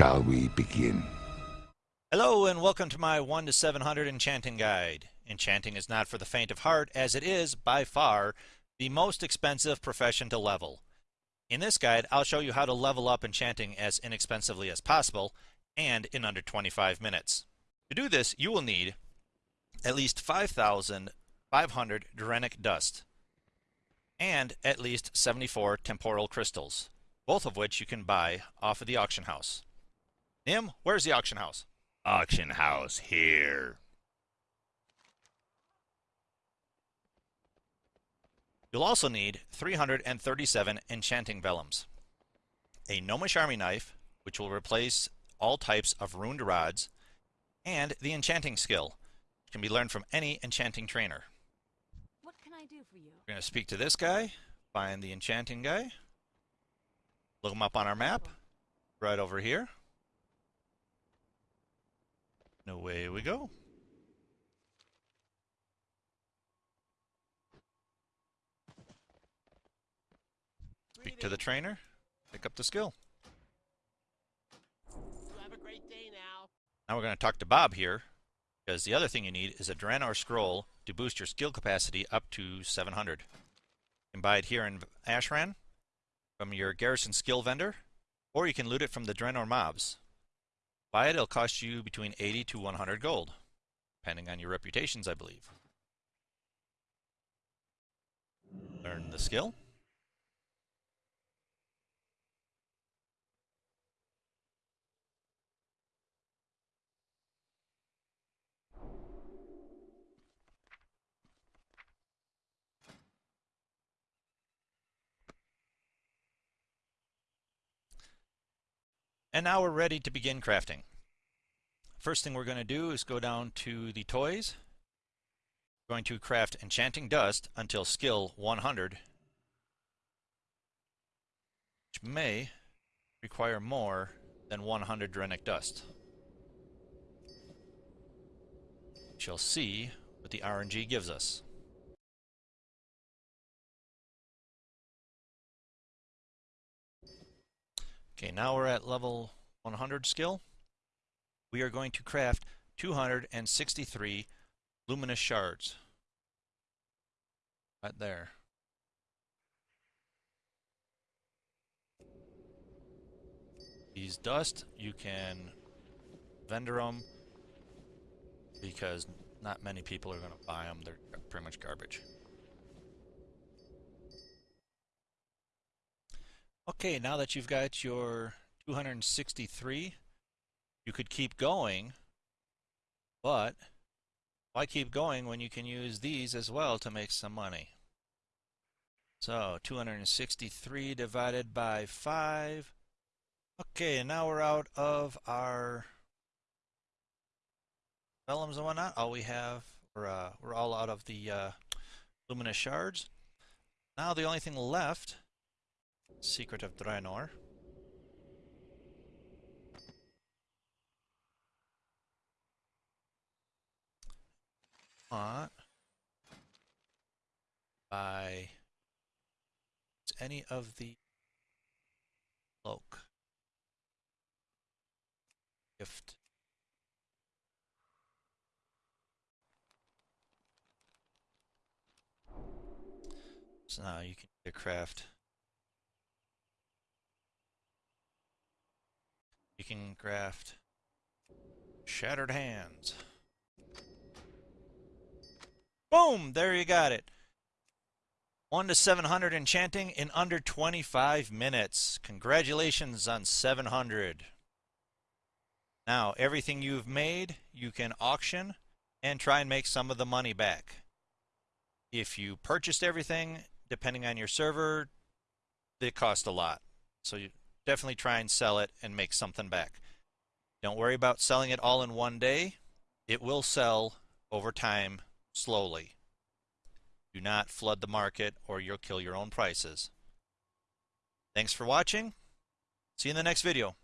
shall we begin? Hello and welcome to my 1 to 700 enchanting guide. Enchanting is not for the faint of heart as it is, by far, the most expensive profession to level. In this guide, I'll show you how to level up enchanting as inexpensively as possible and in under 25 minutes. To do this, you will need at least 5,500 Draenic dust and at least 74 temporal crystals, both of which you can buy off of the auction house. Nim, where's the auction house? Auction house here. You'll also need 337 enchanting vellums, a gnomish army knife, which will replace all types of runed rods, and the enchanting skill, which can be learned from any enchanting trainer. What can I do for you? We're going to speak to this guy, find the enchanting guy, look him up on our map, right over here. And away we go. Speak to the trainer, pick up the skill. You have a great day now. Now we're going to talk to Bob here, because the other thing you need is a Draenor scroll to boost your skill capacity up to 700. You can buy it here in Ashran from your Garrison skill vendor, or you can loot it from the Draenor mobs. Buy it, it'll cost you between 80 to 100 gold, depending on your reputations, I believe. Learn the skill. And now we're ready to begin crafting. First thing we're going to do is go down to the toys. We're going to craft enchanting dust until skill 100, which may require more than 100 Draenic dust. We shall see what the RNG gives us. Okay, now we're at level 100 skill. We are going to craft 263 luminous shards. Right there. These dust, you can vendor them because not many people are going to buy them. They're pretty much garbage. Okay, now that you've got your 263, you could keep going, but why keep going when you can use these as well to make some money? So, 263 divided by 5. Okay, now we're out of our vellums and whatnot. All we have, we're, uh, we're all out of the uh, luminous shards. Now the only thing left Secret of Draenor. Uh, by any of the cloak gift so now you can craft Craft Shattered Hands. Boom! There you got it. 1 to 700 enchanting in under 25 minutes. Congratulations on 700. Now, everything you've made, you can auction and try and make some of the money back. If you purchased everything, depending on your server, it cost a lot. So you, definitely try and sell it and make something back. Don't worry about selling it all in one day. It will sell over time slowly. Do not flood the market or you'll kill your own prices. Thanks for watching. See you in the next video.